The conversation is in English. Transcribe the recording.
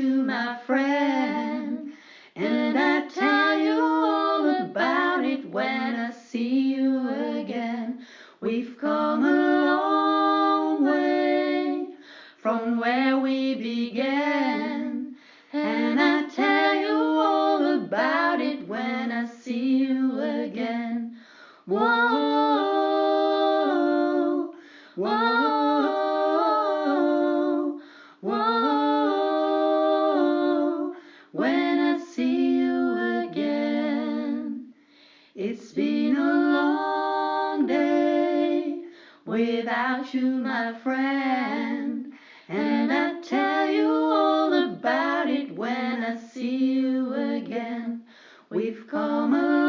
my friend, and I tell you all about it when I see you again. We've come a long way from where we began, and I tell you all about it when I see you again. Whoa, It's been a long day without you, my friend, and I tell you all about it when I see you again. We've come a